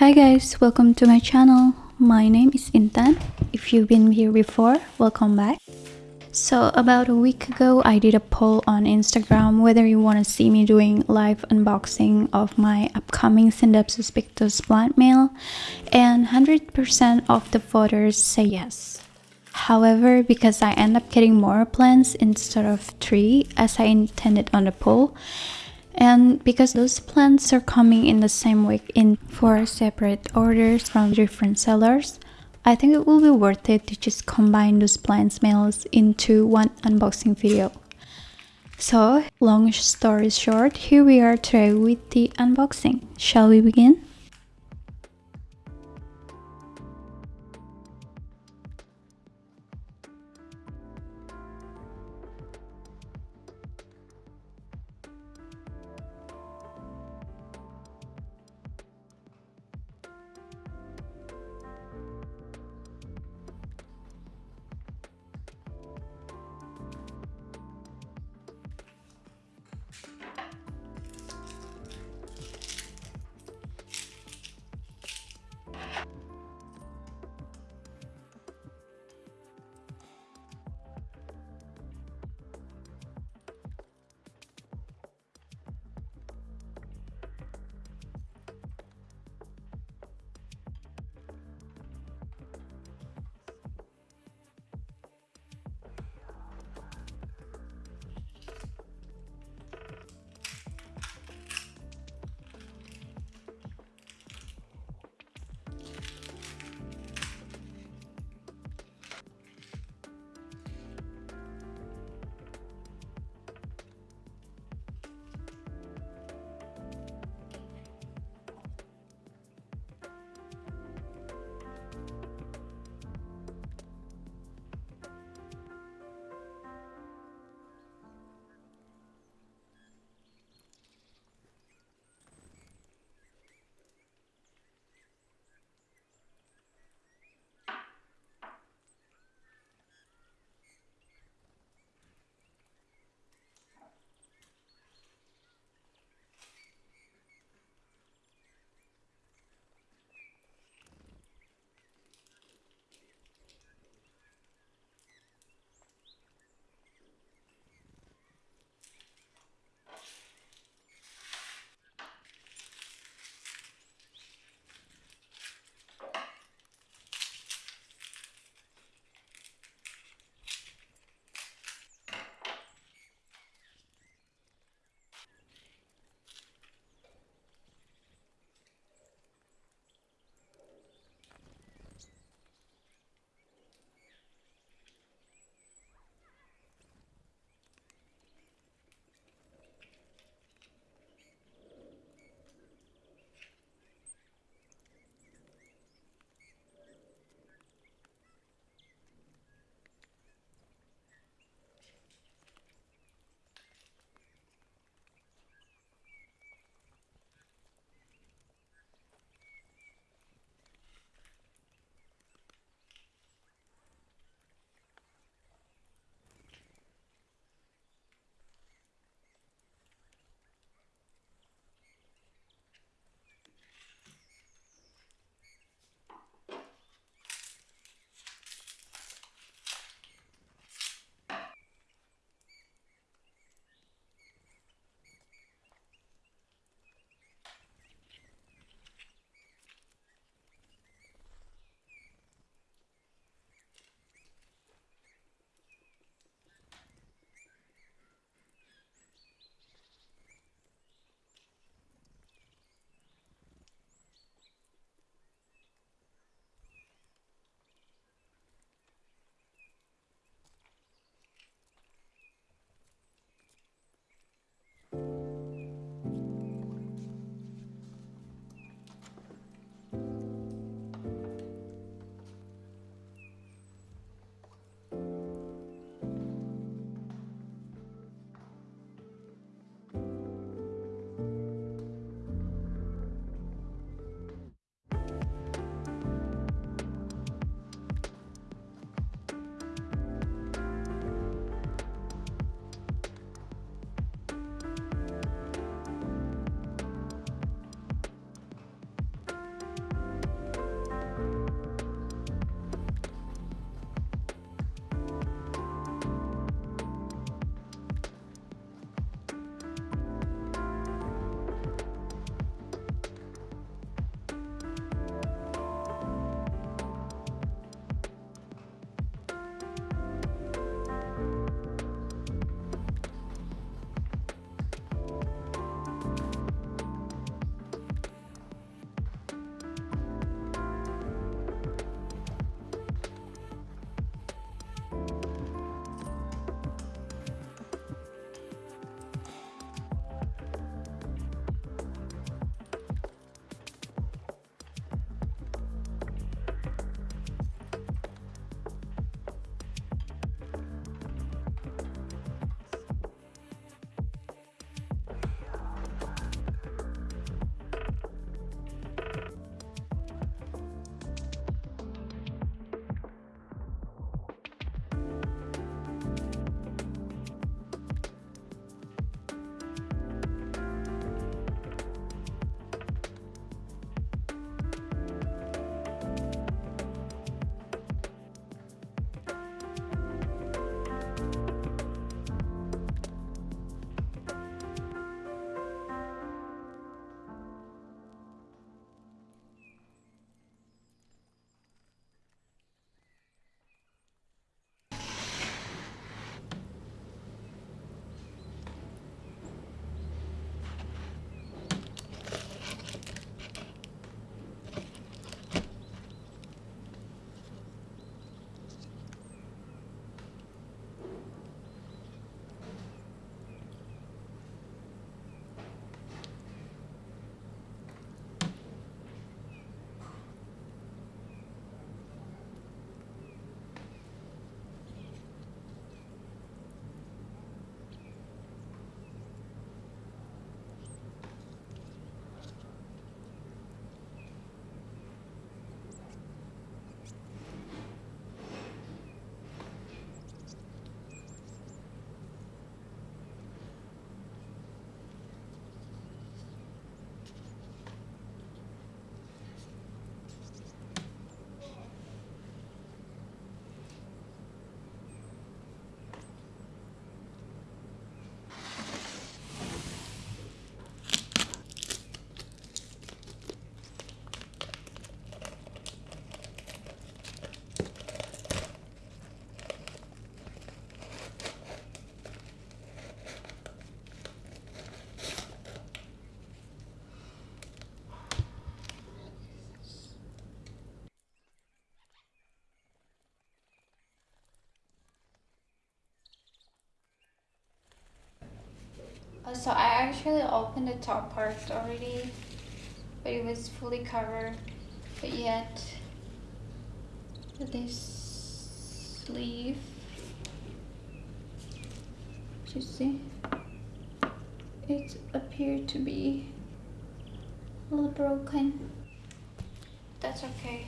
Hi guys, welcome to my channel. My name is Intan. If you've been here before, welcome back. So about a week ago, I did a poll on Instagram whether you want to see me doing live unboxing of my upcoming Scindapsus pictus plant mail and 100% of the voters say yes. However, because I end up getting more plants instead of 3 as I intended on the poll, and because those plants are coming in the same week in four separate orders from different sellers, I think it will be worth it to just combine those plants mails into one unboxing video. So, long story short, here we are today with the unboxing. Shall we begin? Uh, so I actually opened the top part already but it was fully covered. But yet this sleeve you see? It appeared to be a little broken. That's okay.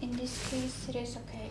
In this case it is okay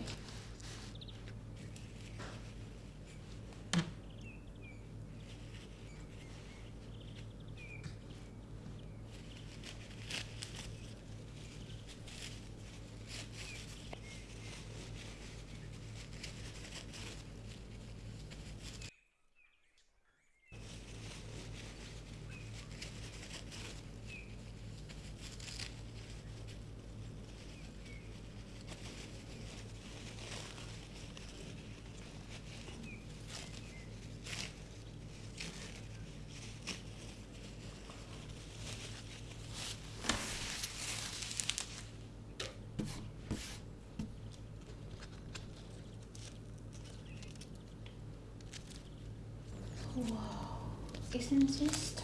isn't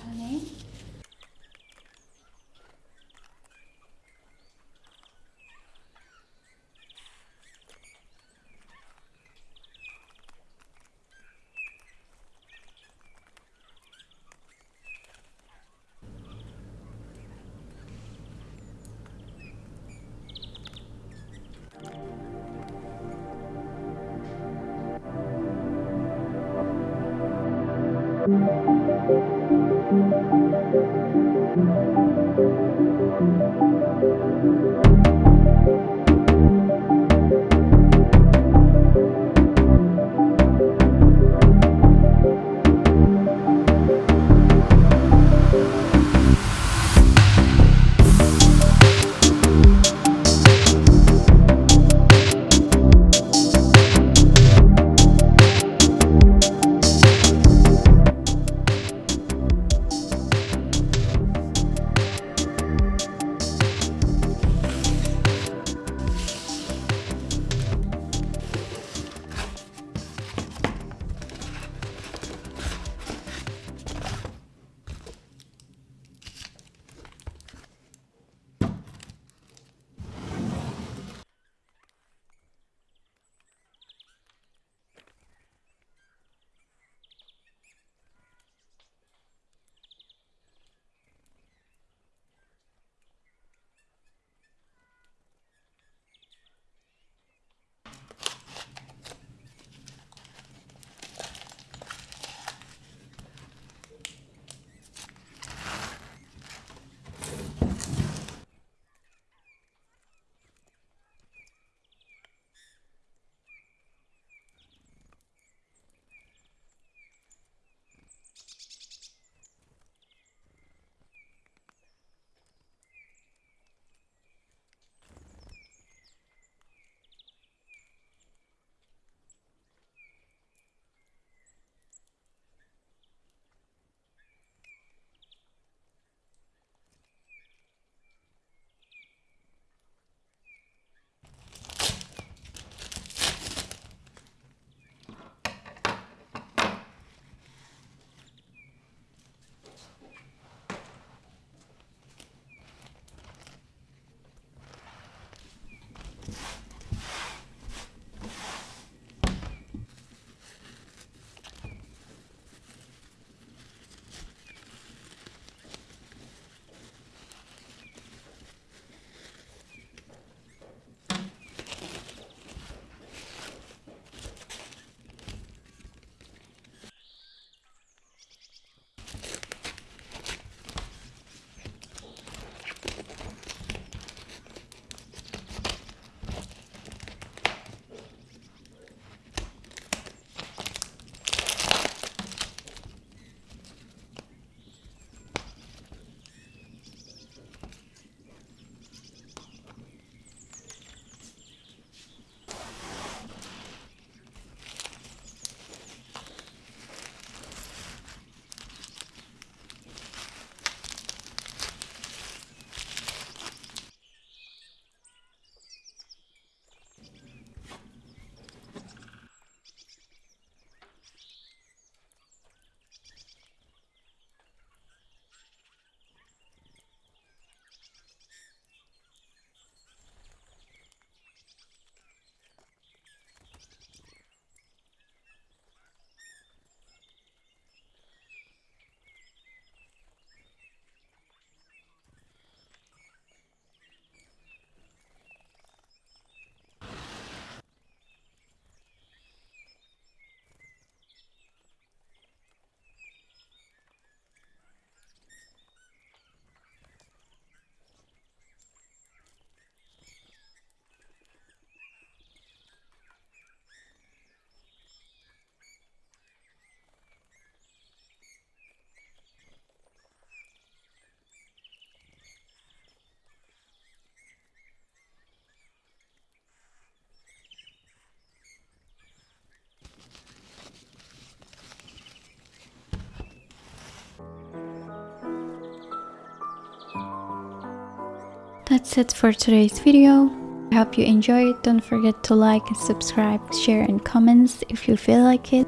That's it for today's video. I hope you enjoyed. It. Don't forget to like and subscribe, share and comments if you feel like it.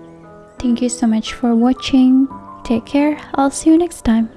Thank you so much for watching. Take care. I'll see you next time.